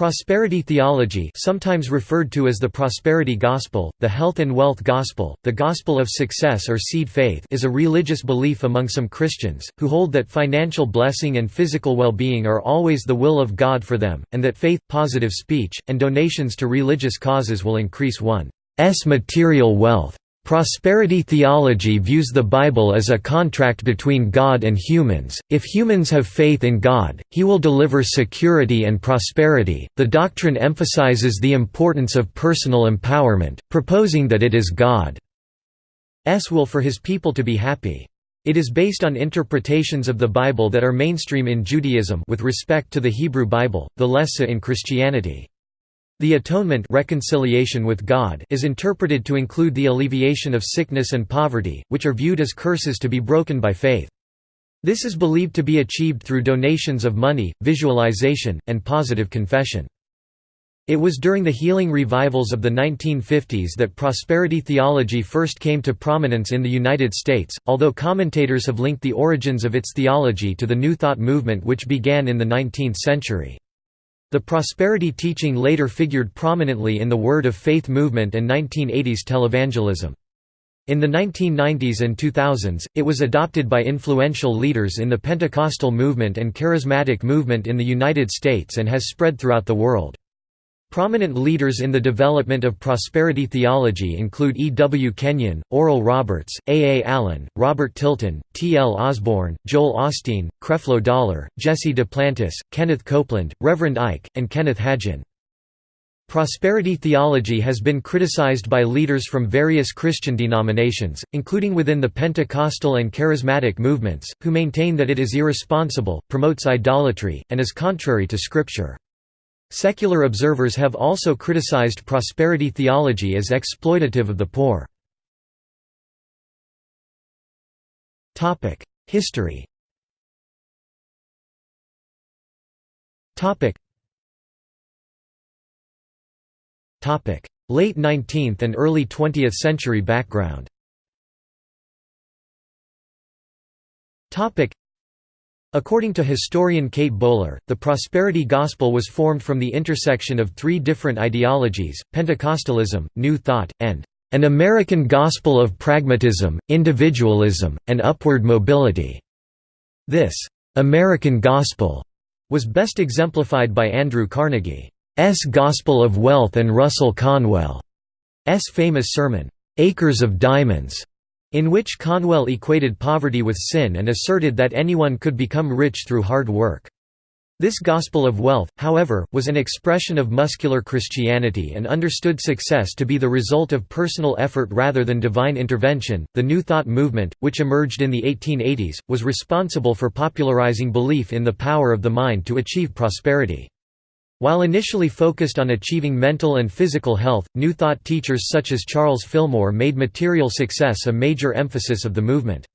Prosperity theology sometimes referred to as the prosperity gospel, the health and wealth gospel, the gospel of success or seed faith is a religious belief among some Christians, who hold that financial blessing and physical well-being are always the will of God for them, and that faith, positive speech, and donations to religious causes will increase one's material wealth. Prosperity theology views the Bible as a contract between God and humans. If humans have faith in God, He will deliver security and prosperity. The doctrine emphasizes the importance of personal empowerment, proposing that it is God's will for His people to be happy. It is based on interpretations of the Bible that are mainstream in Judaism with respect to the Hebrew Bible, the Lessa in Christianity. The atonement reconciliation with God is interpreted to include the alleviation of sickness and poverty, which are viewed as curses to be broken by faith. This is believed to be achieved through donations of money, visualization, and positive confession. It was during the healing revivals of the 1950s that prosperity theology first came to prominence in the United States, although commentators have linked the origins of its theology to the New Thought movement which began in the 19th century. The prosperity teaching later figured prominently in the Word of Faith movement and 1980s televangelism. In the 1990s and 2000s, it was adopted by influential leaders in the Pentecostal movement and Charismatic movement in the United States and has spread throughout the world. Prominent leaders in the development of prosperity theology include E. W. Kenyon, Oral Roberts, A. A. Allen, Robert Tilton, T. L. Osborn, Joel Osteen, Creflo Dollar, Jesse Duplantis, Kenneth Copeland, Reverend Ike, and Kenneth Hagin. Prosperity theology has been criticized by leaders from various Christian denominations, including within the Pentecostal and Charismatic movements, who maintain that it is irresponsible, promotes idolatry, and is contrary to Scripture. Secular observers have also criticized prosperity theology as exploitative of the poor. History Late 19th and early 20th century background According to historian Kate Bowler, the prosperity gospel was formed from the intersection of three different ideologies, Pentecostalism, New Thought, and an American gospel of pragmatism, individualism, and upward mobility. This American gospel was best exemplified by Andrew Carnegie's Gospel of Wealth and Russell Conwell's famous sermon, Acres of Diamonds, in which Conwell equated poverty with sin and asserted that anyone could become rich through hard work. This gospel of wealth, however, was an expression of muscular Christianity and understood success to be the result of personal effort rather than divine intervention. The New Thought movement, which emerged in the 1880s, was responsible for popularizing belief in the power of the mind to achieve prosperity. While initially focused on achieving mental and physical health, New Thought teachers such as Charles Fillmore made material success a major emphasis of the movement.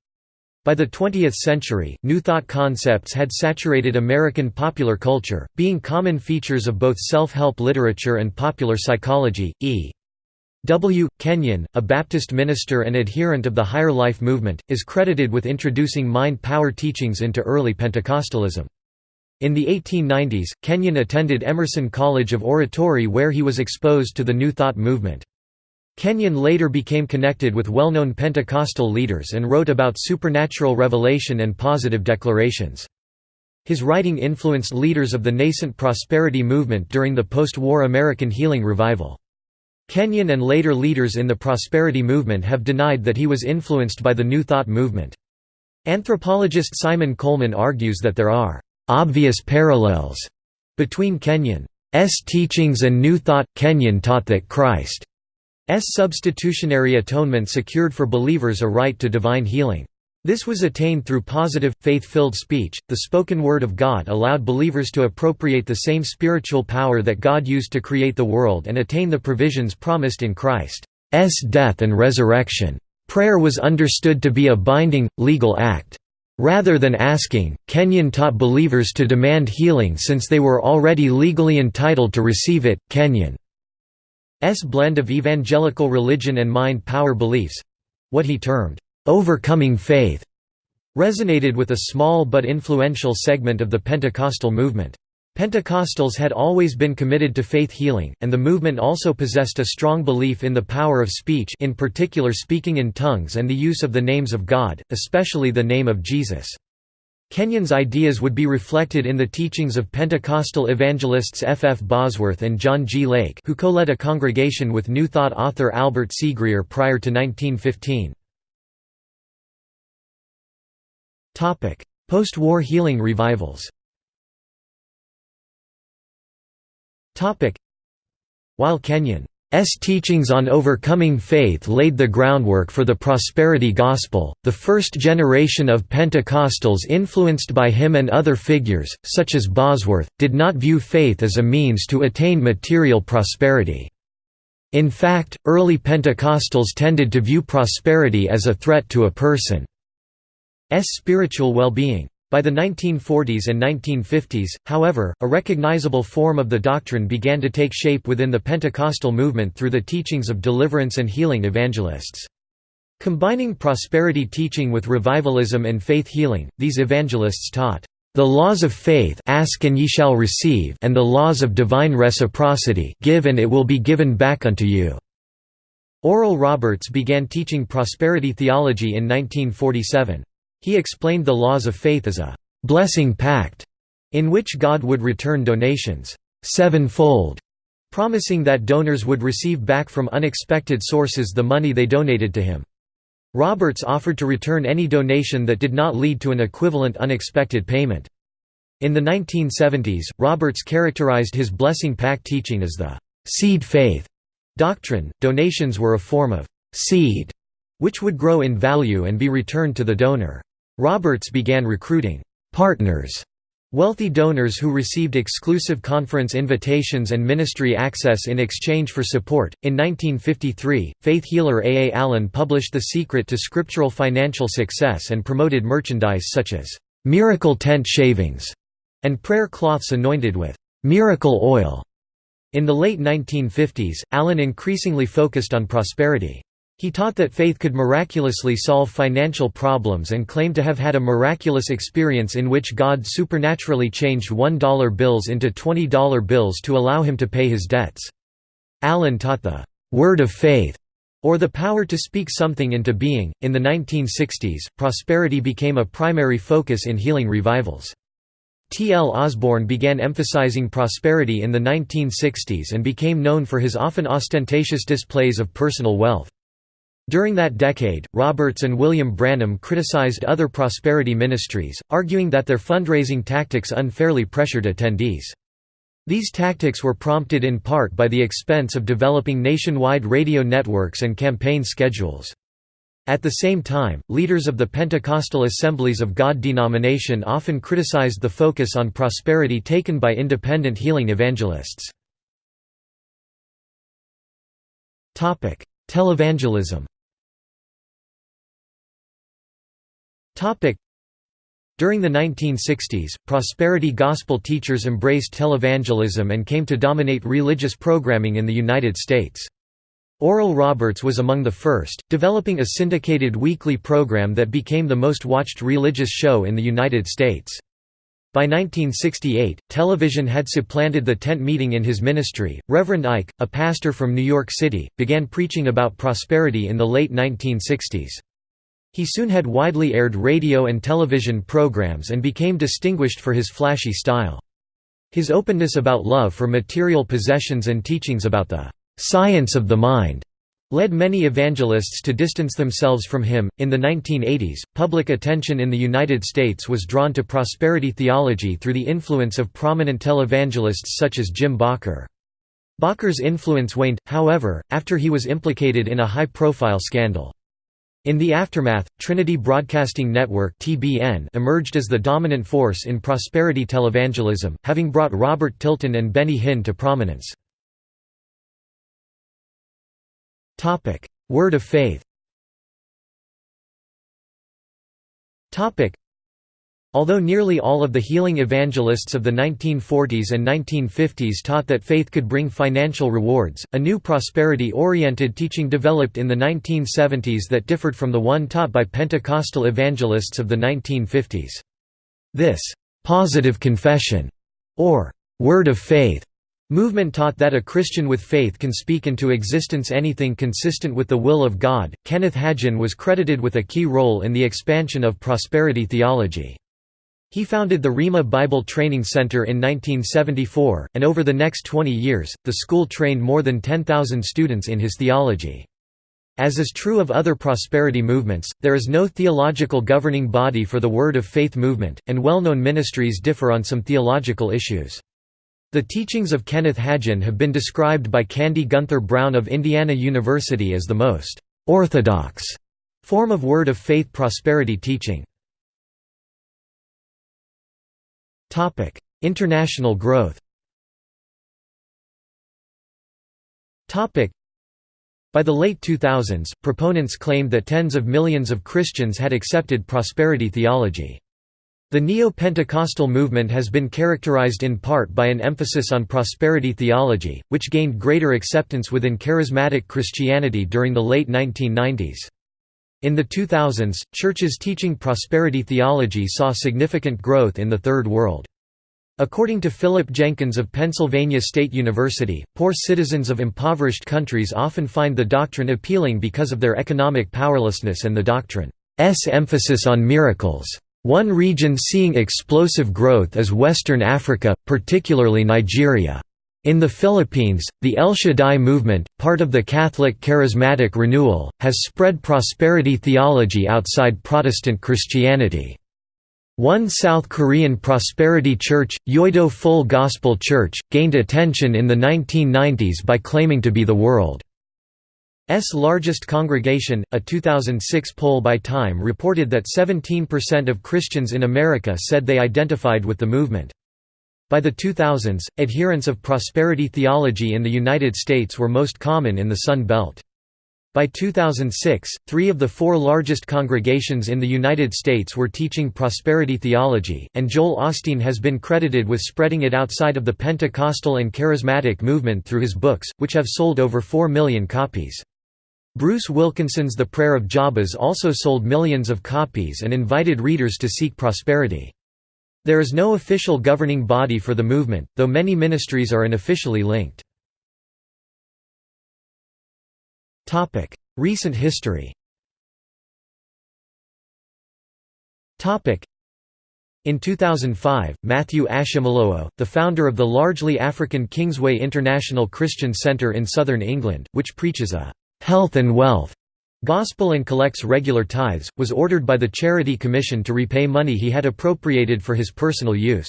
By the 20th century, New Thought concepts had saturated American popular culture, being common features of both self-help literature and popular psychology. E. W. Kenyon, a Baptist minister and adherent of the Higher Life movement, is credited with introducing mind-power teachings into early Pentecostalism. In the 1890s, Kenyon attended Emerson College of Oratory where he was exposed to the New Thought movement. Kenyon later became connected with well-known Pentecostal leaders and wrote about supernatural revelation and positive declarations. His writing influenced leaders of the nascent prosperity movement during the post-war American Healing Revival. Kenyon and later leaders in the prosperity movement have denied that he was influenced by the New Thought movement. Anthropologist Simon Coleman argues that there are obvious parallels between Kenyon's teachings and New Thought. Kenyon taught that Christ's substitutionary atonement secured for believers a right to divine healing. This was attained through positive, faith-filled speech. The spoken word of God allowed believers to appropriate the same spiritual power that God used to create the world and attain the provisions promised in Christ's death and resurrection. Prayer was understood to be a binding, legal act. Rather than asking, Kenyon taught believers to demand healing since they were already legally entitled to receive it. Kenyon's blend of evangelical religion and mind power beliefs what he termed, overcoming faith resonated with a small but influential segment of the Pentecostal movement. Pentecostals had always been committed to faith healing, and the movement also possessed a strong belief in the power of speech in particular speaking in tongues and the use of the names of God, especially the name of Jesus. Kenyon's ideas would be reflected in the teachings of Pentecostal evangelists F. F. Bosworth and John G. Lake who co-led a congregation with New Thought author Albert C. Grier prior to 1915. Post-war healing revivals While Kenyon S. teachings on overcoming faith laid the groundwork for the prosperity gospel. The first generation of Pentecostals influenced by him and other figures, such as Bosworth, did not view faith as a means to attain material prosperity. In fact, early Pentecostals tended to view prosperity as a threat to a person's spiritual well-being. By the 1940s and 1950s, however, a recognizable form of the doctrine began to take shape within the Pentecostal movement through the teachings of deliverance and healing evangelists. Combining prosperity teaching with revivalism and faith healing, these evangelists taught, "...the laws of faith ask and ye shall receive and the laws of divine reciprocity give and it will be given back unto you." Oral Roberts began teaching prosperity theology in 1947. He explained the laws of faith as a «blessing pact» in which God would return donations sevenfold, promising that donors would receive back from unexpected sources the money they donated to him. Roberts offered to return any donation that did not lead to an equivalent unexpected payment. In the 1970s, Roberts characterized his blessing pact teaching as the seed faith doctrine. Donations were a form of seed which would grow in value and be returned to the donor. Roberts began recruiting «partners» Wealthy donors who received exclusive conference invitations and ministry access in exchange for support. In 1953, faith healer A. A. Allen published The Secret to Scriptural Financial Success and promoted merchandise such as miracle tent shavings and prayer cloths anointed with miracle oil. In the late 1950s, Allen increasingly focused on prosperity. He taught that faith could miraculously solve financial problems and claimed to have had a miraculous experience in which God supernaturally changed $1 bills into $20 bills to allow him to pay his debts. Allen taught the «word of faith» or the power to speak something into being. In the 1960s, prosperity became a primary focus in healing revivals. T. L. Osborn began emphasizing prosperity in the 1960s and became known for his often ostentatious displays of personal wealth. During that decade, Roberts and William Branham criticized other prosperity ministries, arguing that their fundraising tactics unfairly pressured attendees. These tactics were prompted in part by the expense of developing nationwide radio networks and campaign schedules. At the same time, leaders of the Pentecostal Assemblies of God denomination often criticized the focus on prosperity taken by independent healing evangelists. Televangelism During the 1960s, prosperity gospel teachers embraced televangelism and came to dominate religious programming in the United States. Oral Roberts was among the first, developing a syndicated weekly program that became the most watched religious show in the United States. By 1968, television had supplanted the tent meeting in his ministry. Reverend Ike, a pastor from New York City, began preaching about prosperity in the late 1960s. He soon had widely aired radio and television programs and became distinguished for his flashy style. His openness about love for material possessions and teachings about the science of the mind led many evangelists to distance themselves from him. In the 1980s, public attention in the United States was drawn to prosperity theology through the influence of prominent televangelists such as Jim Bakker. Bakker's influence waned, however, after he was implicated in a high-profile scandal. In the aftermath, Trinity Broadcasting Network emerged as the dominant force in prosperity televangelism, having brought Robert Tilton and Benny Hinn to prominence. Word of Faith. Although nearly all of the healing evangelists of the 1940s and 1950s taught that faith could bring financial rewards, a new prosperity-oriented teaching developed in the 1970s that differed from the one taught by Pentecostal evangelists of the 1950s. This «positive confession» or word of faith movement taught that a Christian with faith can speak into existence anything consistent with the will of God. Kenneth Hagin was credited with a key role in the expansion of prosperity theology. He founded the Rhema Bible Training Center in 1974, and over the next 20 years, the school trained more than 10,000 students in his theology. As is true of other prosperity movements, there is no theological governing body for the Word of Faith movement, and well-known ministries differ on some theological issues. The teachings of Kenneth Hagin have been described by Candy Gunther Brown of Indiana University as the most «orthodox» form of Word of Faith prosperity teaching. International growth Topic: by the late 2000s, proponents claimed that tens of millions of Christians had accepted prosperity theology. The Neo-Pentecostal movement has been characterized in part by an emphasis on prosperity theology, which gained greater acceptance within charismatic Christianity during the late 1990s. In the 2000s, churches teaching prosperity theology saw significant growth in the Third World. According to Philip Jenkins of Pennsylvania State University, poor citizens of impoverished countries often find the doctrine appealing because of their economic powerlessness and the doctrine's emphasis on miracles. One region seeing explosive growth is Western Africa, particularly Nigeria. In the Philippines, the El Shaddai movement, part of the Catholic Charismatic Renewal, has spread prosperity theology outside Protestant Christianity. One South Korean prosperity church, Yoido Full Gospel Church, gained attention in the 1990s by claiming to be the world's largest congregation. A 2006 poll by Time reported that 17% of Christians in America said they identified with the movement. By the 2000s, adherents of prosperity theology in the United States were most common in the Sun Belt. By 2006, three of the four largest congregations in the United States were teaching prosperity theology, and Joel Osteen has been credited with spreading it outside of the Pentecostal and Charismatic movement through his books, which have sold over 4 million copies. Bruce Wilkinson's The Prayer of Jabez also sold millions of copies and invited readers to seek prosperity. There is no official governing body for the movement, though many ministries are unofficially linked. Recent history. In 2005, Matthew Ashimolowo, the founder of the largely African Kingsway International Christian Center in southern England, which preaches a «health and wealth» Gospel and collects regular tithes, was ordered by the Charity Commission to repay money he had appropriated for his personal use.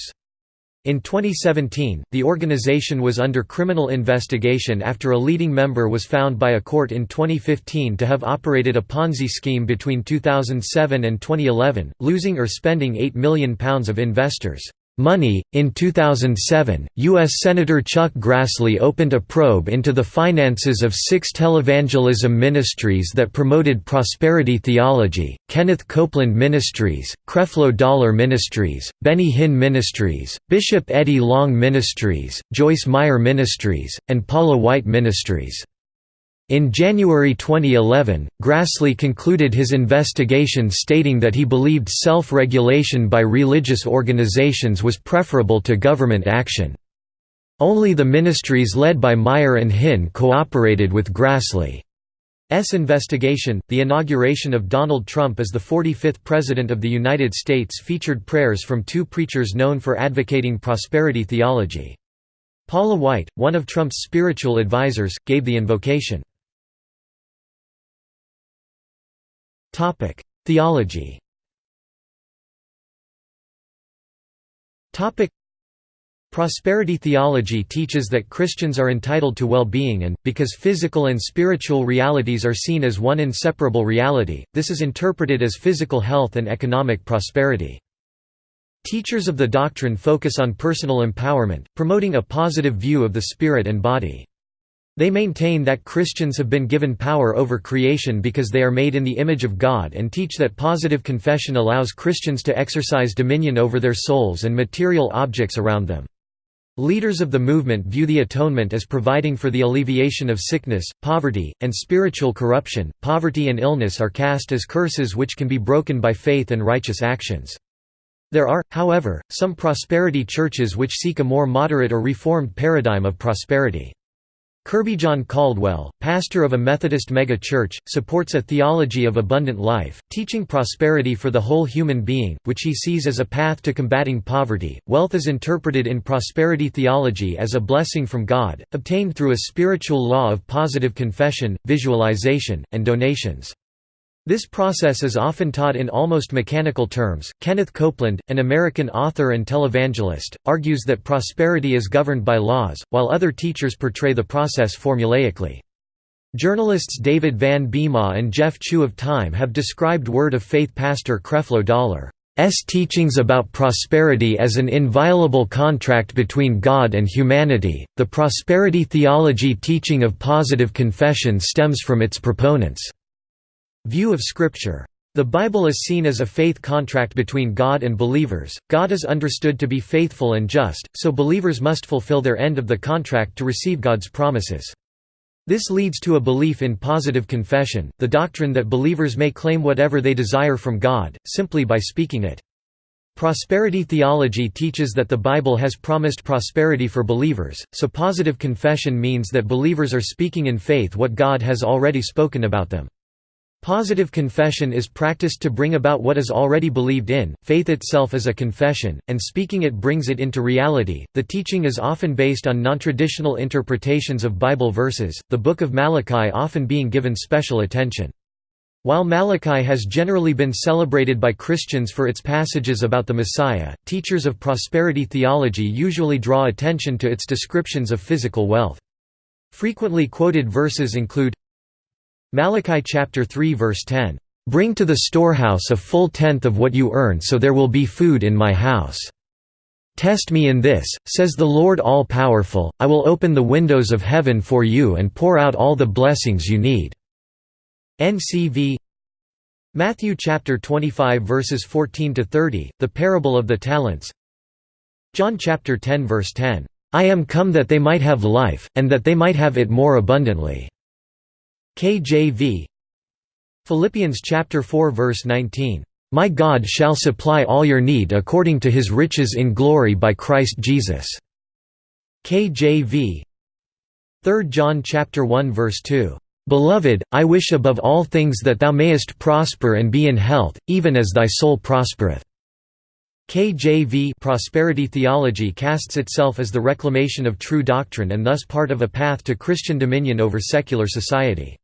In 2017, the organization was under criminal investigation after a leading member was found by a court in 2015 to have operated a Ponzi scheme between 2007 and 2011, losing or spending £8 million of investors' Money. In 2007, U.S. Senator Chuck Grassley opened a probe into the finances of six televangelism ministries that promoted prosperity theology Kenneth Copeland Ministries, Creflo Dollar Ministries, Benny Hinn Ministries, Bishop Eddie Long Ministries, Joyce Meyer Ministries, and Paula White Ministries. In January 2011, Grassley concluded his investigation stating that he believed self-regulation by religious organizations was preferable to government action. Only the ministries led by Meyer and Hinn cooperated with Grassley's investigation. The inauguration of Donald Trump as the 45th President of the United States featured prayers from two preachers known for advocating prosperity theology. Paula White, one of Trump's spiritual advisers, gave the invocation. Theology. Topic: Prosperity theology teaches that Christians are entitled to well-being and, because physical and spiritual realities are seen as one inseparable reality, this is interpreted as physical health and economic prosperity. Teachers of the doctrine focus on personal empowerment, promoting a positive view of the spirit and body. They maintain that Christians have been given power over creation because they are made in the image of God and teach that positive confession allows Christians to exercise dominion over their souls and material objects around them. Leaders of the movement view the atonement as providing for the alleviation of sickness, poverty, and spiritual corruption. Poverty and illness are cast as curses which can be broken by faith and righteous actions. There are, however, some prosperity churches which seek a more moderate or reformed paradigm of prosperity. Kirbyjon Caldwell, pastor of a Methodist mega-church, supports a theology of abundant life, teaching prosperity for the whole human being, which he sees as a path to combating poverty. Wealth is interpreted in prosperity theology as a blessing from God, obtained through a spiritual law of positive confession, visualization, and donations. This process is often taught in almost mechanical terms. Kenneth Copeland, an American author and televangelist, argues that prosperity is governed by laws, while other teachers portray the process formulaically. Journalists David Van Biema and Jeff Chu of Time have described Word of Faith pastor Creflo Dollar's teachings about prosperity as an inviolable contract between God and humanity. The prosperity theology teaching of positive confession stems from its proponents' View of Scripture. The Bible is seen as a faith contract between God and believers. God is understood to be faithful and just, so believers must fulfill their end of the contract to receive God's promises. This leads to a belief in positive confession, the doctrine that believers may claim whatever they desire from God, simply by speaking it. Prosperity theology teaches that the Bible has promised prosperity for believers, so positive confession means that believers are speaking in faith what God has already spoken about them. Positive confession is practiced to bring about what is already believed in, faith itself is a confession, and speaking it brings it into reality. The teaching is often based on non-traditional interpretations of Bible verses, the Book of Malachi often being given special attention. While Malachi has generally been celebrated by Christians for its passages about the Messiah, teachers of prosperity theology usually draw attention to its descriptions of physical wealth. Frequently quoted verses include Malachi chapter 3 verse 10, "Bring to the storehouse a full tenth of what you earn so there will be food in my house." Test me in this, says the Lord all-powerful, I will open the windows of heaven for you and pour out all the blessings you need." NCV Matthew chapter 25 verses 14 to 30, the parable of the talents. John chapter 10 verse 10, I am come that they might have life, and that they might have it more abundantly. KJV Philippians chapter 4 verse 19, "My God shall supply all your need according to his riches in glory by Christ Jesus." KJV 3 John chapter 1 verse 2, "Beloved, I wish above all things that thou mayest prosper and be in health, even as thy soul prospereth." KJV prosperity theology casts itself as the reclamation of true doctrine and thus part of a path to Christian dominion over secular society.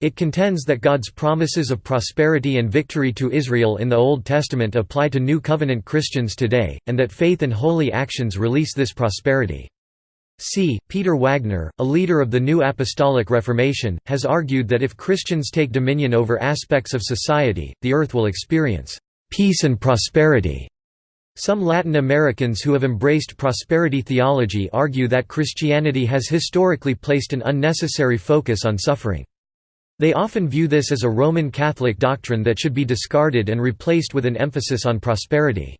It contends that God's promises of prosperity and victory to Israel in the Old Testament apply to New Covenant Christians today, and that faith and holy actions release this prosperity. C. Peter Wagner, a leader of the New Apostolic Reformation, has argued that if Christians take dominion over aspects of society, the earth will experience peace and prosperity. Some Latin Americans who have embraced prosperity theology argue that Christianity has historically placed an unnecessary focus on suffering. They often view this as a Roman Catholic doctrine that should be discarded and replaced with an emphasis on prosperity.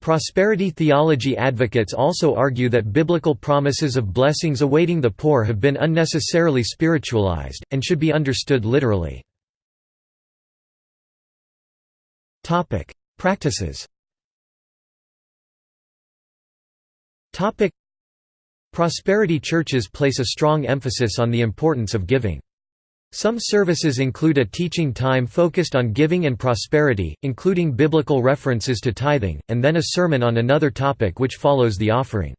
Prosperity theology advocates also argue that biblical promises of blessings awaiting the poor have been unnecessarily spiritualized, and should be understood literally. Practices Prosperity churches place a strong emphasis on the importance of giving. Some services include a teaching time focused on giving and prosperity, including biblical references to tithing, and then a sermon on another topic which follows the offering.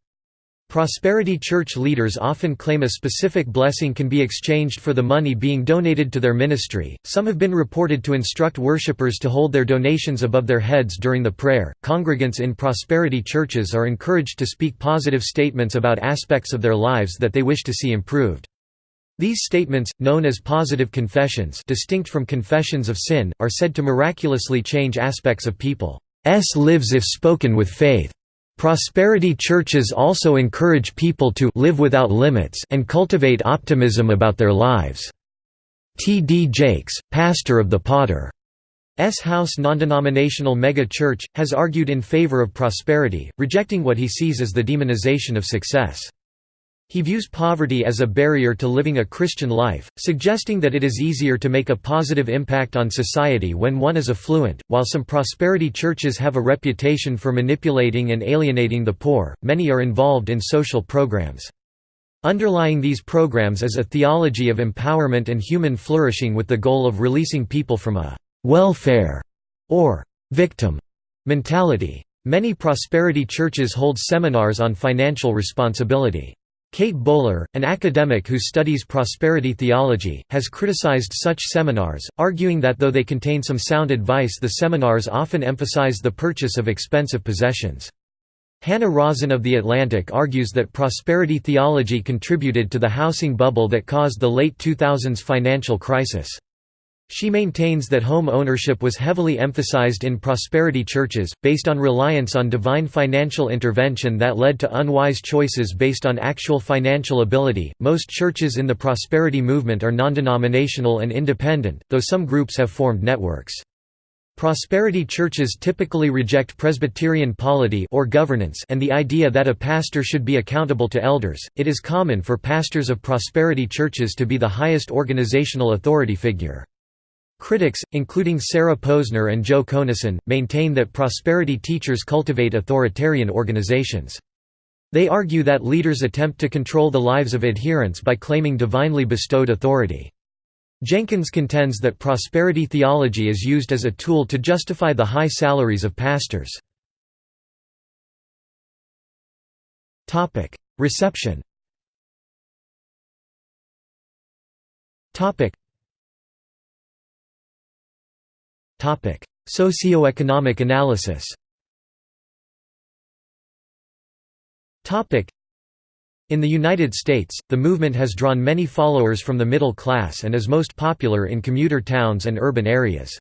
Prosperity church leaders often claim a specific blessing can be exchanged for the money being donated to their ministry. Some have been reported to instruct worshippers to hold their donations above their heads during the prayer. Congregants in prosperity churches are encouraged to speak positive statements about aspects of their lives that they wish to see improved. These statements, known as positive confessions distinct from confessions of sin, are said to miraculously change aspects of people's lives if spoken with faith. Prosperity churches also encourage people to live without limits and cultivate optimism about their lives. T. D. Jakes, pastor of the Potter S. House non-denominational mega-church, has argued in favor of prosperity, rejecting what he sees as the demonization of success. He views poverty as a barrier to living a Christian life, suggesting that it is easier to make a positive impact on society when one is affluent. While some prosperity churches have a reputation for manipulating and alienating the poor, many are involved in social programs. Underlying these programs is a theology of empowerment and human flourishing with the goal of releasing people from a welfare or victim mentality. Many prosperity churches hold seminars on financial responsibility. Kate Bowler, an academic who studies prosperity theology, has criticized such seminars, arguing that though they contain some sound advice the seminars often emphasize the purchase of expensive possessions. Hannah Rosin of The Atlantic argues that prosperity theology contributed to the housing bubble that caused the late 2000s financial crisis. She maintains that home ownership was heavily emphasized in prosperity churches, based on reliance on divine financial intervention that led to unwise choices based on actual financial ability. Most churches in the prosperity movement are non-denominational and independent, though some groups have formed networks. Prosperity churches typically reject Presbyterian polity or governance and the idea that a pastor should be accountable to elders. It is common for pastors of prosperity churches to be the highest organizational authority figure. Critics, including Sarah Posner and Joe Conason, maintain that prosperity teachers cultivate authoritarian organizations. They argue that leaders attempt to control the lives of adherents by claiming divinely bestowed authority. Jenkins contends that prosperity theology is used as a tool to justify the high salaries of pastors. Reception Socioeconomic analysis in the United States, the movement has drawn many followers from the middle class and is most popular in commuter towns and urban areas.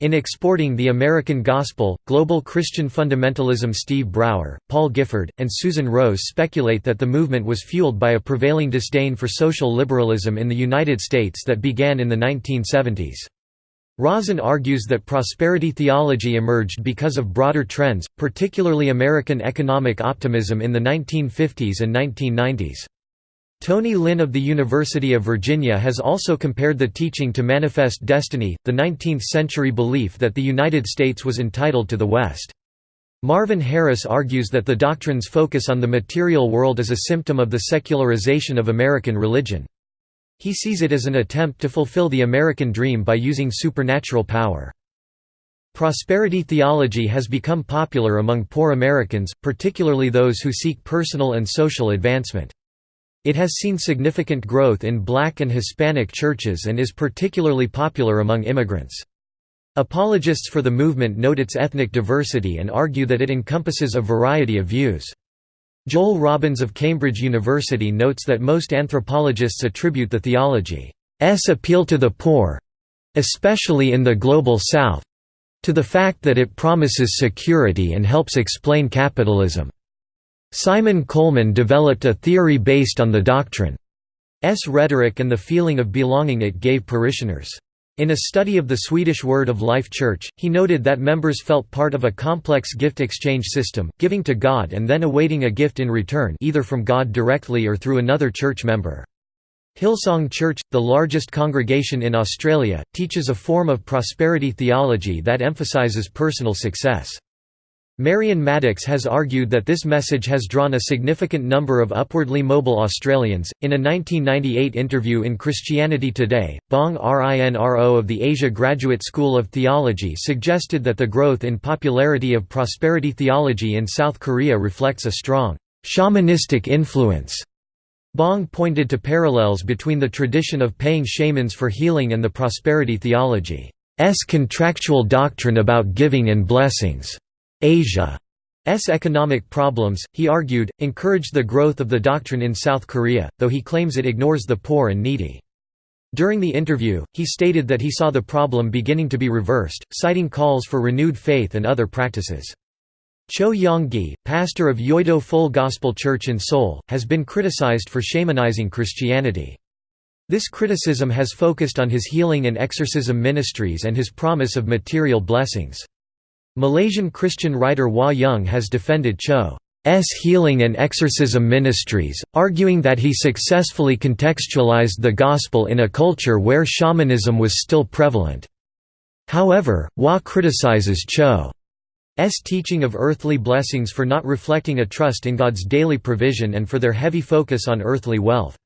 In exporting the American Gospel, global Christian fundamentalism Steve Brouwer, Paul Gifford, and Susan Rose speculate that the movement was fueled by a prevailing disdain for social liberalism in the United States that began in the 1970s. Rosin argues that prosperity theology emerged because of broader trends, particularly American economic optimism in the 1950s and 1990s. Tony Lin of the University of Virginia has also compared the teaching to Manifest Destiny, the 19th-century belief that the United States was entitled to the West. Marvin Harris argues that the doctrine's focus on the material world is a symptom of the secularization of American religion. He sees it as an attempt to fulfill the American dream by using supernatural power. Prosperity theology has become popular among poor Americans, particularly those who seek personal and social advancement. It has seen significant growth in black and Hispanic churches and is particularly popular among immigrants. Apologists for the movement note its ethnic diversity and argue that it encompasses a variety of views. Joel Robbins of Cambridge University notes that most anthropologists attribute the theology's appeal to the poor—especially in the Global South—to the fact that it promises security and helps explain capitalism. Simon Coleman developed a theory based on the doctrine's rhetoric and the feeling of belonging it gave parishioners. In a study of the Swedish Word of Life Church, he noted that members felt part of a complex gift exchange system, giving to God and then awaiting a gift in return either from God directly or through another church member. Hillsong Church, the largest congregation in Australia, teaches a form of prosperity theology that emphasises personal success. Marion Maddox has argued that this message has drawn a significant number of upwardly mobile Australians. In a 1998 interview in Christianity Today, Bong Rin Ro of the Asia Graduate School of Theology suggested that the growth in popularity of prosperity theology in South Korea reflects a strong shamanistic influence. Bong pointed to parallels between the tradition of paying shamans for healing and the prosperity theology's contractual doctrine about giving and blessings. Asia's economic problems, he argued, encouraged the growth of the doctrine in South Korea, though he claims it ignores the poor and needy. During the interview, he stated that he saw the problem beginning to be reversed, citing calls for renewed faith and other practices. Cho Yong-gi, pastor of Yoido Full Gospel Church in Seoul, has been criticized for shamanizing Christianity. This criticism has focused on his healing and exorcism ministries and his promise of material blessings. Malaysian Christian writer Hwa Yung has defended Cho's healing and exorcism ministries, arguing that he successfully contextualized the gospel in a culture where shamanism was still prevalent. However, Hwa criticizes Cho's teaching of earthly blessings for not reflecting a trust in God's daily provision and for their heavy focus on earthly wealth.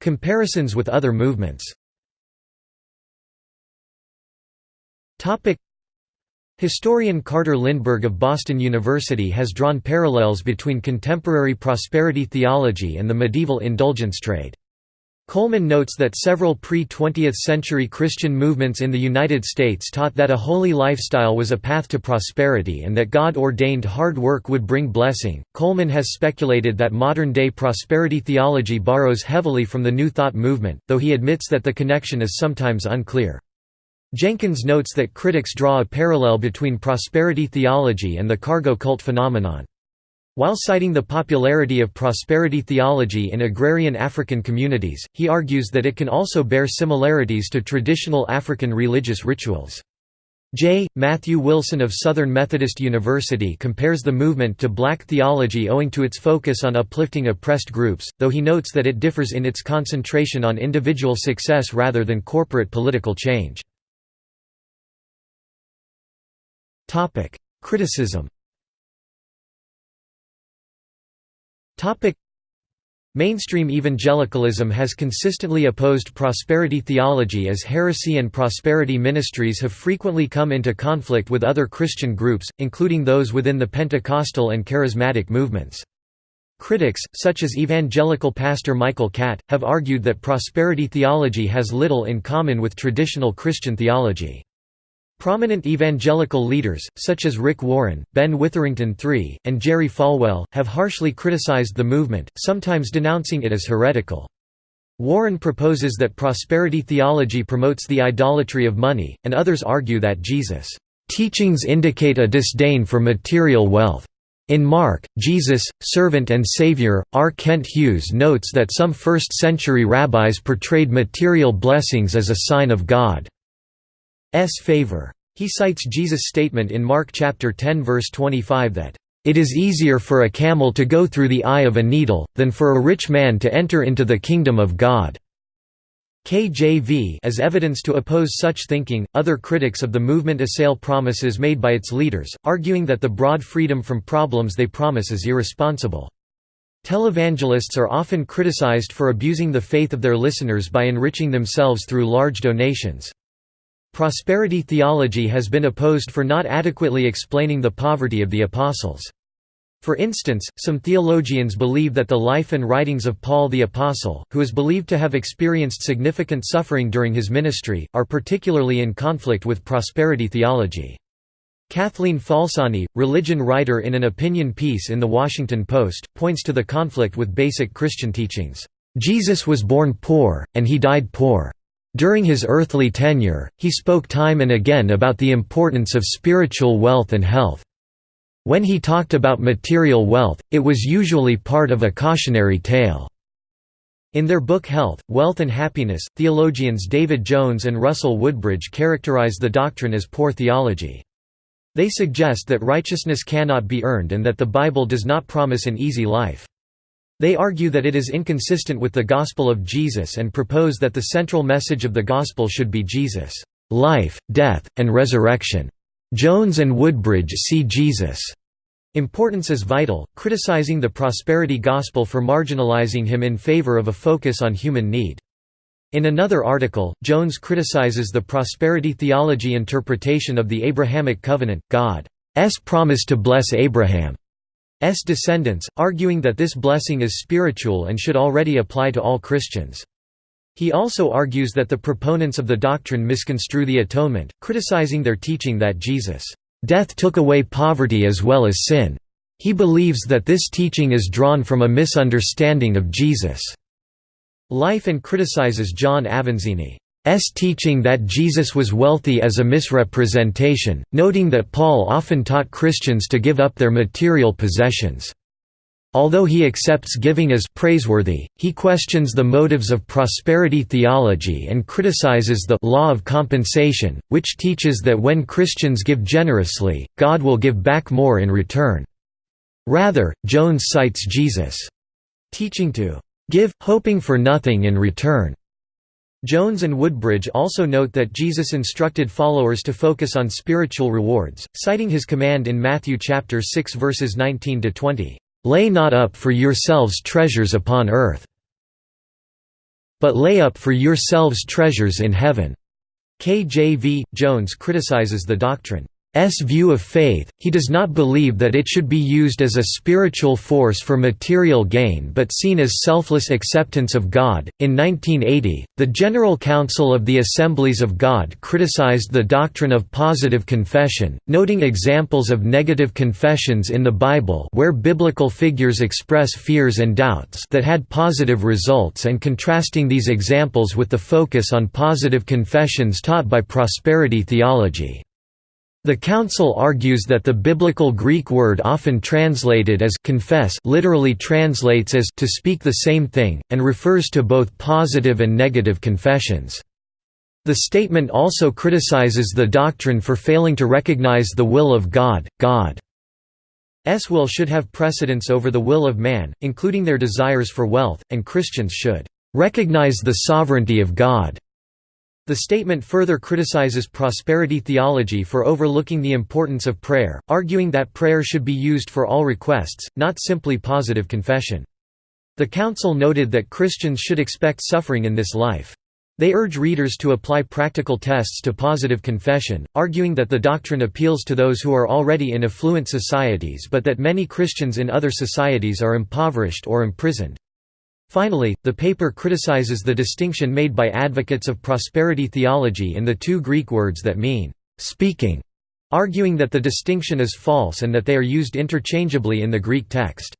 Comparisons with other movements Historian Carter Lindberg of Boston University has drawn parallels between contemporary prosperity theology and the medieval indulgence trade. Coleman notes that several pre-20th century Christian movements in the United States taught that a holy lifestyle was a path to prosperity and that God ordained hard work would bring blessing. Coleman has speculated that modern-day prosperity theology borrows heavily from the New Thought movement, though he admits that the connection is sometimes unclear. Jenkins notes that critics draw a parallel between prosperity theology and the cargo cult phenomenon. While citing the popularity of prosperity theology in agrarian African communities, he argues that it can also bear similarities to traditional African religious rituals. J. Matthew Wilson of Southern Methodist University compares the movement to black theology owing to its focus on uplifting oppressed groups, though he notes that it differs in its concentration on individual success rather than corporate political change. Criticism Mainstream evangelicalism has consistently opposed prosperity theology as heresy and prosperity ministries have frequently come into conflict with other Christian groups, including those within the Pentecostal and Charismatic movements. Critics, such as evangelical pastor Michael Catt, have argued that prosperity theology has little in common with traditional Christian theology. Prominent evangelical leaders, such as Rick Warren, Ben Witherington III, and Jerry Falwell, have harshly criticized the movement, sometimes denouncing it as heretical. Warren proposes that prosperity theology promotes the idolatry of money, and others argue that Jesus' teachings indicate a disdain for material wealth. In Mark, Jesus, Servant and Savior, R. Kent Hughes notes that some first-century rabbis portrayed material blessings as a sign of God. S favor. He cites Jesus' statement in Mark chapter 10 verse 25 that, "...it is easier for a camel to go through the eye of a needle, than for a rich man to enter into the kingdom of God." KJV as evidence to oppose such thinking, other critics of the movement assail promises made by its leaders, arguing that the broad freedom from problems they promise is irresponsible. Televangelists are often criticized for abusing the faith of their listeners by enriching themselves through large donations. Prosperity theology has been opposed for not adequately explaining the poverty of the apostles. For instance, some theologians believe that the life and writings of Paul the Apostle, who is believed to have experienced significant suffering during his ministry, are particularly in conflict with prosperity theology. Kathleen Falsani, religion writer in an opinion piece in The Washington Post, points to the conflict with basic Christian teachings. Jesus was born poor, and he died poor. During his earthly tenure, he spoke time and again about the importance of spiritual wealth and health. When he talked about material wealth, it was usually part of a cautionary tale. In their book Health, Wealth and Happiness, theologians David Jones and Russell Woodbridge characterize the doctrine as poor theology. They suggest that righteousness cannot be earned and that the Bible does not promise an easy life. They argue that it is inconsistent with the gospel of Jesus and propose that the central message of the gospel should be Jesus' life, death, and resurrection. Jones and Woodbridge see Jesus' importance as vital, criticizing the prosperity gospel for marginalizing him in favor of a focus on human need. In another article, Jones criticizes the prosperity theology interpretation of the Abrahamic covenant, God's promise to bless Abraham descendants, arguing that this blessing is spiritual and should already apply to all Christians. He also argues that the proponents of the doctrine misconstrue the atonement, criticizing their teaching that Jesus' death took away poverty as well as sin. He believes that this teaching is drawn from a misunderstanding of Jesus' life and criticizes John Avanzini. S teaching that Jesus was wealthy as a misrepresentation, noting that Paul often taught Christians to give up their material possessions. Although he accepts giving as praiseworthy, he questions the motives of prosperity theology and criticizes the law of compensation, which teaches that when Christians give generously, God will give back more in return. Rather, Jones cites Jesus' teaching to give, hoping for nothing in return. Jones and Woodbridge also note that Jesus instructed followers to focus on spiritual rewards, citing his command in Matthew chapter 6 verses 19 to 20. Lay not up for yourselves treasures upon earth, but lay up for yourselves treasures in heaven." KJV. Jones criticizes the doctrine view of faith, he does not believe that it should be used as a spiritual force for material gain but seen as selfless acceptance of God. In 1980, the General Council of the Assemblies of God criticized the doctrine of positive confession, noting examples of negative confessions in the Bible where biblical figures express fears and doubts that had positive results and contrasting these examples with the focus on positive confessions taught by prosperity theology. The Council argues that the biblical Greek word often translated as confess literally translates as to speak the same thing, and refers to both positive and negative confessions. The statement also criticizes the doctrine for failing to recognize the will of God. God's will should have precedence over the will of man, including their desires for wealth, and Christians should recognize the sovereignty of God. The statement further criticizes prosperity theology for overlooking the importance of prayer, arguing that prayer should be used for all requests, not simply positive confession. The Council noted that Christians should expect suffering in this life. They urge readers to apply practical tests to positive confession, arguing that the doctrine appeals to those who are already in affluent societies but that many Christians in other societies are impoverished or imprisoned. Finally, the paper criticizes the distinction made by advocates of prosperity theology in the two Greek words that mean, "'speaking' arguing that the distinction is false and that they are used interchangeably in the Greek text.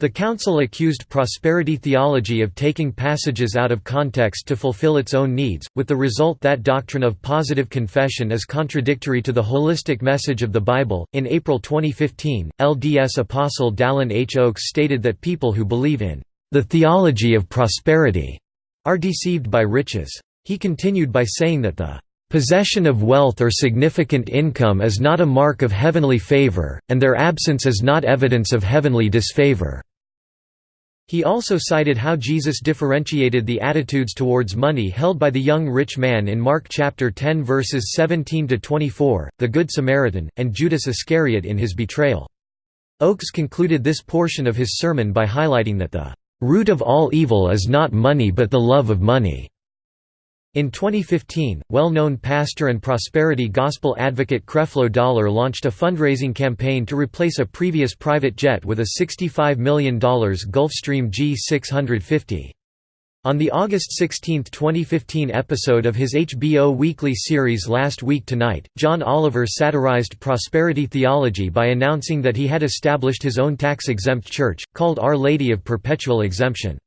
The Council accused prosperity theology of taking passages out of context to fulfill its own needs, with the result that doctrine of positive confession is contradictory to the holistic message of the Bible. In April 2015, LDS apostle Dallin H. Oaks stated that people who believe in the theology of prosperity are deceived by riches. He continued by saying that the possession of wealth or significant income is not a mark of heavenly favor, and their absence is not evidence of heavenly disfavor. He also cited how Jesus differentiated the attitudes towards money held by the young rich man in Mark chapter 10 verses 17 to 24, the Good Samaritan, and Judas Iscariot in his betrayal. Oaks concluded this portion of his sermon by highlighting that the Root of all evil is not money but the love of money." In 2015, well-known pastor and prosperity gospel advocate Creflo Dollar launched a fundraising campaign to replace a previous private jet with a $65 million Gulfstream G650. On the August 16, 2015 episode of his HBO weekly series Last Week Tonight, John Oliver satirized prosperity theology by announcing that he had established his own tax-exempt church, called Our Lady of Perpetual Exemption.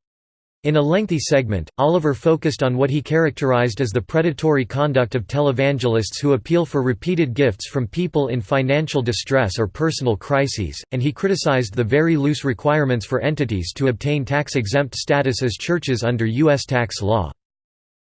In a lengthy segment, Oliver focused on what he characterized as the predatory conduct of televangelists who appeal for repeated gifts from people in financial distress or personal crises, and he criticized the very loose requirements for entities to obtain tax-exempt status as churches under U.S. tax law.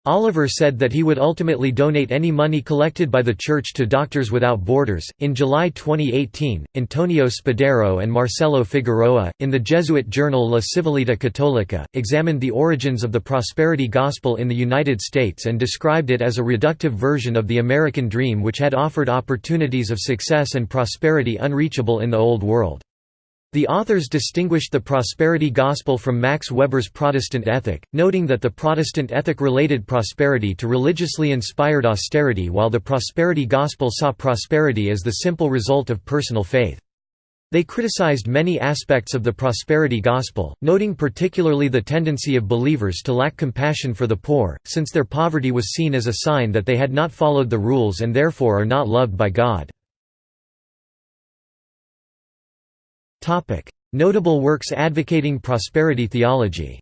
Oliver said that he would ultimately donate any money collected by the church to Doctors Without Borders. In July 2018, Antonio Spadaro and Marcelo Figueroa, in the Jesuit journal La Civiltà Cattolica, examined the origins of the prosperity gospel in the United States and described it as a reductive version of the American dream which had offered opportunities of success and prosperity unreachable in the Old World. The authors distinguished the prosperity gospel from Max Weber's Protestant ethic, noting that the Protestant ethic related prosperity to religiously inspired austerity while the prosperity gospel saw prosperity as the simple result of personal faith. They criticized many aspects of the prosperity gospel, noting particularly the tendency of believers to lack compassion for the poor, since their poverty was seen as a sign that they had not followed the rules and therefore are not loved by God. Notable works advocating prosperity theology.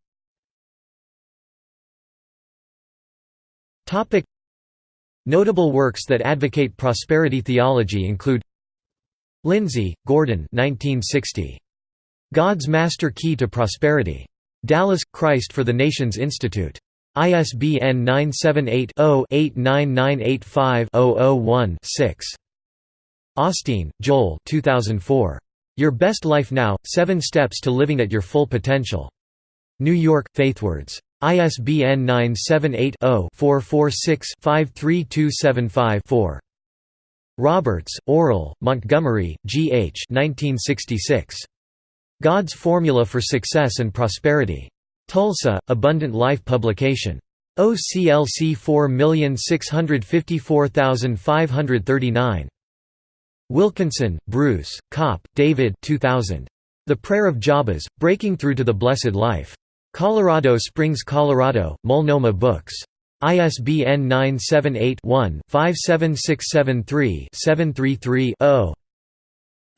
Notable works that advocate prosperity theology include Lindsay, Gordon 1960. God's Master Key to Prosperity. Dallas, Christ for the Nations Institute. ISBN 978-0-89985-001-6. Osteen, Joel 2004. Your Best Life Now, Seven Steps to Living at Your Full Potential. New York, Faithwords. ISBN 978-0-446-53275-4. Roberts, Oral, Montgomery, G. H. 1966. God's Formula for Success and Prosperity. Tulsa, Abundant Life Publication. OCLC 4654539. Wilkinson, Bruce, Kopp, David 2000. The Prayer of Jabez, Breaking Through to the Blessed Life. Colorado Springs, Colorado, Multnomah Books. ISBN 978-1-57673-733-0.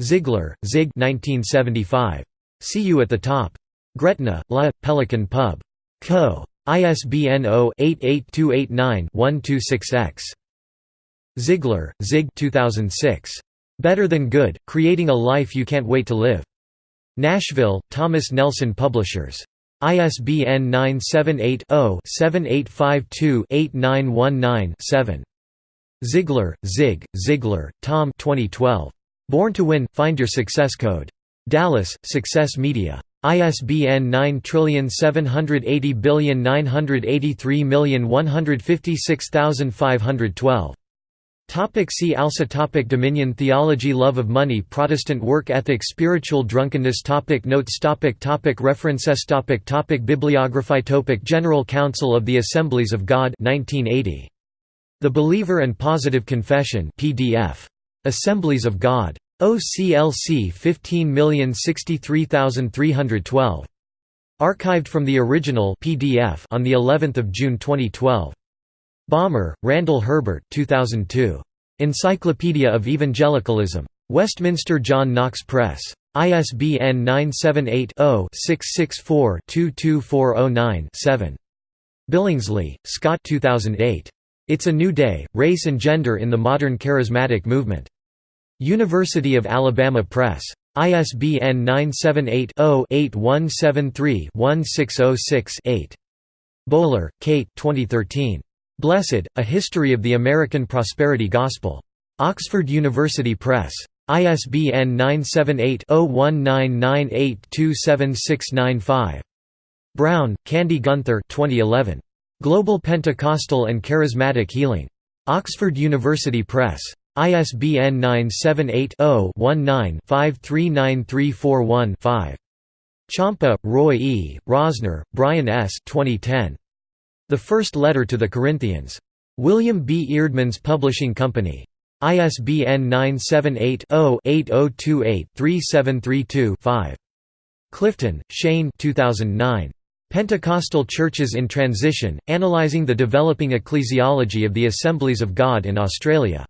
Ziglar, Zig 1975. See You at the Top. Gretna, La, Pelican Pub. Co. ISBN 0-88289-126-X. Ziglar, Zig 2006. Better Than Good, Creating a Life You Can't Wait to Live. Nashville, Thomas Nelson Publishers. ISBN 978-0-7852-8919-7. Ziglar, Zig, Ziglar, Tom 2012. Born to Win – Find Your Success Code. Dallas, Success Media. ISBN 9780983156512. Topic see also topic Dominion theology Love of money Protestant work ethic Spiritual drunkenness topic Notes topic topic References topic topic Bibliography topic General Council of the Assemblies of God 1980. The Believer and Positive Confession PDF. Assemblies of God. OCLC 15063312. Archived from the original PDF on the 11th of June 2012. Balmer, Randall Herbert 2002. Encyclopedia of Evangelicalism. Westminster John Knox Press. ISBN 978-0-664-22409-7. Billingsley, Scott 2008. It's a New Day, Race and Gender in the Modern Charismatic Movement. University of Alabama Press. ISBN 978 0 8173 1606 8. Bowler, Kate 2013. Blessed, A History of the American Prosperity Gospel. Oxford University Press. ISBN 978-0199827695. Brown, Candy Gunther 2011. Global Pentecostal and Charismatic Healing. Oxford University Press. ISBN 978-0-19-539341-5. Ciampa, Roy E., Rosner, Brian S. 2010. The First Letter to the Corinthians. William B. Eerdmans Publishing Company. ISBN 978-0-8028-3732-5. Clifton, Shane 2009. Pentecostal Churches in Transition, Analyzing the Developing Ecclesiology of the Assemblies of God in Australia.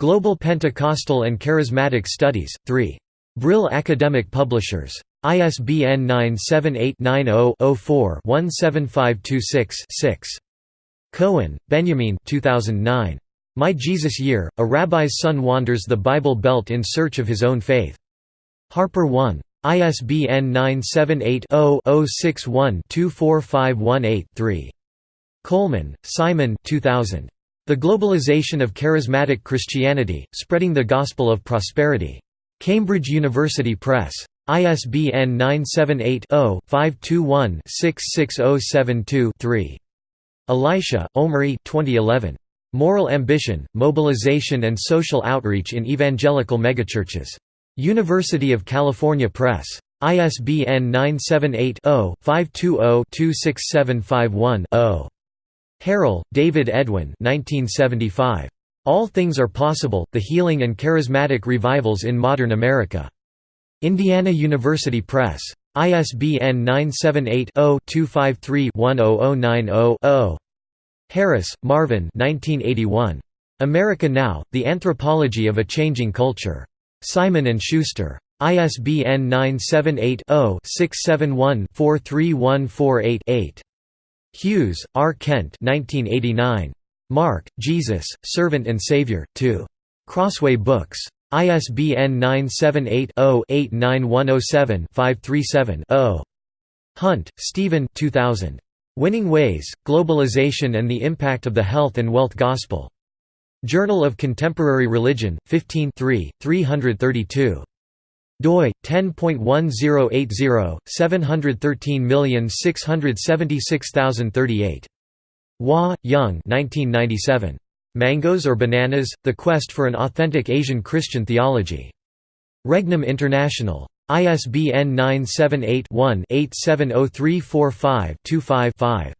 Global Pentecostal and Charismatic Studies, 3. Brill Academic Publishers. ISBN 978-90-04-17526-6. Cohen, Benjamin 2009. My Jesus Year, A Rabbi's Son Wanders the Bible Belt in Search of His Own Faith. HarperOne. ISBN 978-0-061-24518-3. Coleman, Simon 2000. The Globalization of Charismatic Christianity, Spreading the Gospel of Prosperity. Cambridge University Press. ISBN 978-0-521-66072-3. Elisha, Omri 2011. Moral Ambition, Mobilization and Social Outreach in Evangelical Megachurches. University of California Press. ISBN 978-0-520-26751-0. Harrell, David Edwin 1975. All Things Are Possible, The Healing and Charismatic Revivals in Modern America. Indiana University Press. ISBN 978-0-253-10090-0. Harris, Marvin America Now, The Anthropology of a Changing Culture. Simon & Schuster. ISBN 978-0-671-43148-8. Hughes, R. Kent 1989. Mark, Jesus, Servant and Savior, 2. Crossway Books. ISBN 978-0-89107-537-0. Hunt, Stephen 2000. Winning Ways, Globalization and the Impact of the Health and Wealth Gospel. Journal of Contemporary Religion, 15 332 doi 10.1080 713676038 Hwa, Yung 1997 Mangoes or Bananas The Quest for an Authentic Asian Christian Theology Regnum International ISBN 978-1-870345-25-5.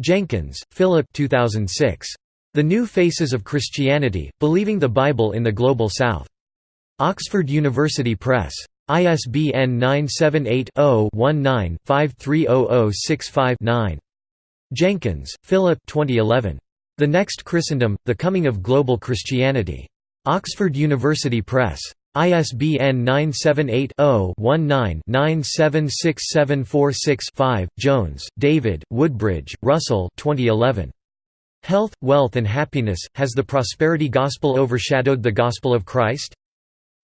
Jenkins, Philip 2006. The New Faces of Christianity, Believing the Bible in the Global South. Oxford University Press. ISBN 978-0-19-530065-9. Jenkins, Philip 2011. The Next Christendom, The Coming of Global Christianity. Oxford University Press. ISBN 978-0-19-976746-5. Jones, David, Woodbridge, Russell 2011. Health, Wealth and Happiness, Has the Prosperity Gospel Overshadowed the Gospel of Christ?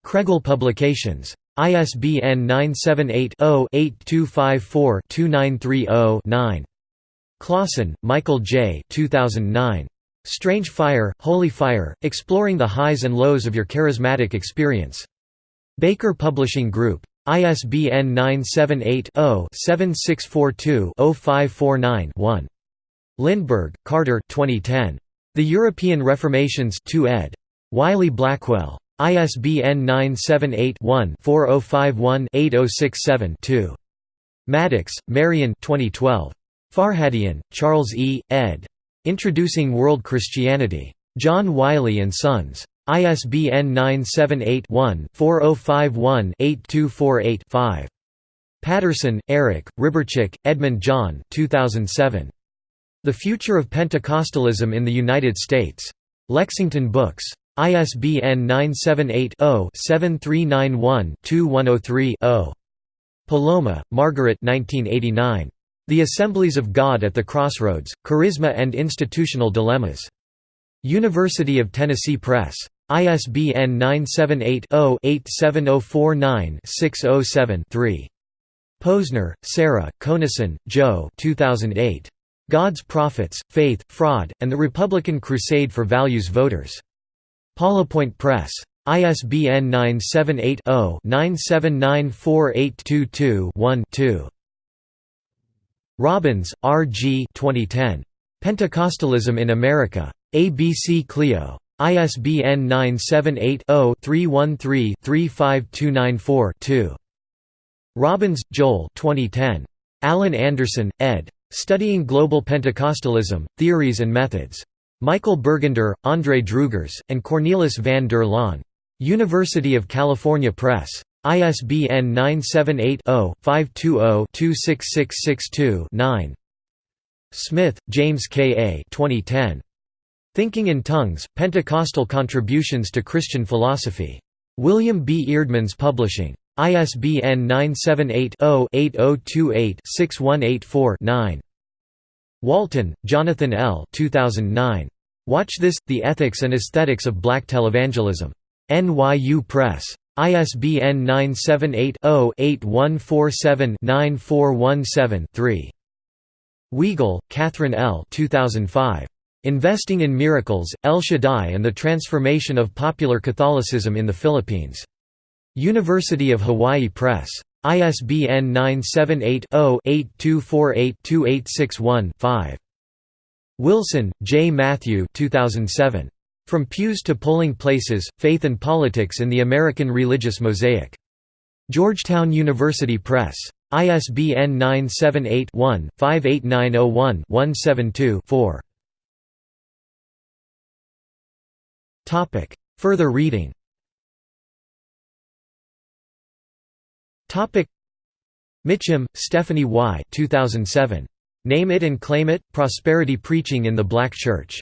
Kregel Publications. ISBN 978-0-8254-2930-9. Clausen, Michael J. 2009. Strange Fire, Holy Fire, Exploring the Highs and Lows of Your Charismatic Experience. Baker Publishing Group. ISBN 978-0-7642-0549-1. Lindberg, Carter 2010. The European Reformations 2 ed. Wiley Blackwell. ISBN 978-1-4051-8067-2. Maddox, Marion 2012. Farhadian, Charles E., ed. Introducing World Christianity. John Wiley & Sons. ISBN 978-1-4051-8248-5. Patterson, Eric, Rybarczyk, Edmund John 2007. The Future of Pentecostalism in the United States. Lexington Books. ISBN 978 0 7391 2103 0. Poloma, Margaret 1989. The Assemblies of God at the Crossroads, Charisma and Institutional Dilemmas. University of Tennessee Press. ISBN 978-0-87049-607-3. Posner, Sarah, Conason, Joe 2008. God's Prophets, Faith, Fraud, and the Republican Crusade for Values Voters. PoliPoint Press. ISBN 978 0 9794822 2. Robbins, R. G. 2010. Pentecostalism in America. ABC Clio. ISBN 978-0-313-35294-2. Robbins, Joel 2010. Alan Anderson, ed. Studying Global Pentecostalism, Theories and Methods. Michael Bergunder, André Droogers, and Cornelis van der Laan. University of California Press. ISBN 978-0-520-26662-9. Smith, James K. A. 2010. Thinking in Tongues, Pentecostal Contributions to Christian Philosophy. William B. Eerdmans Publishing. ISBN 978-0-8028-6184-9. Walton, Jonathan L. 2009. Watch This, The Ethics and Aesthetics of Black Televangelism. NYU Press. ISBN 978-0-8147-9417-3. Weigel, Catherine L. 2005. Investing in Miracles, El Shaddai and the Transformation of Popular Catholicism in the Philippines. University of Hawaii Press. ISBN 978-0-8248-2861-5. Wilson, J. Matthew 2007. From Pews to Polling Places, Faith and Politics in the American Religious Mosaic. Georgetown University Press. ISBN 978 one 58901 172 4 Further reading Mitchem, Stephanie Y. 2007. Name It and Claim It, Prosperity Preaching in the Black Church.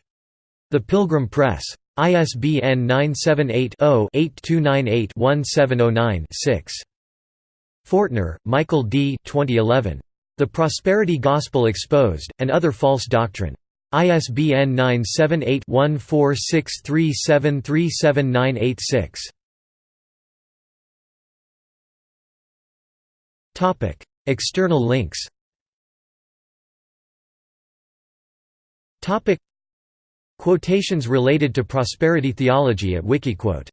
The Pilgrim Press. ISBN 978-0-8298-1709-6. Fortner, Michael D. 2011. The Prosperity Gospel Exposed, and Other False Doctrine. ISBN 978 1463737986. Topic: External links. Topic: Quotations related to prosperity theology at Wikiquote